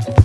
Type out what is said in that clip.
Tschüss.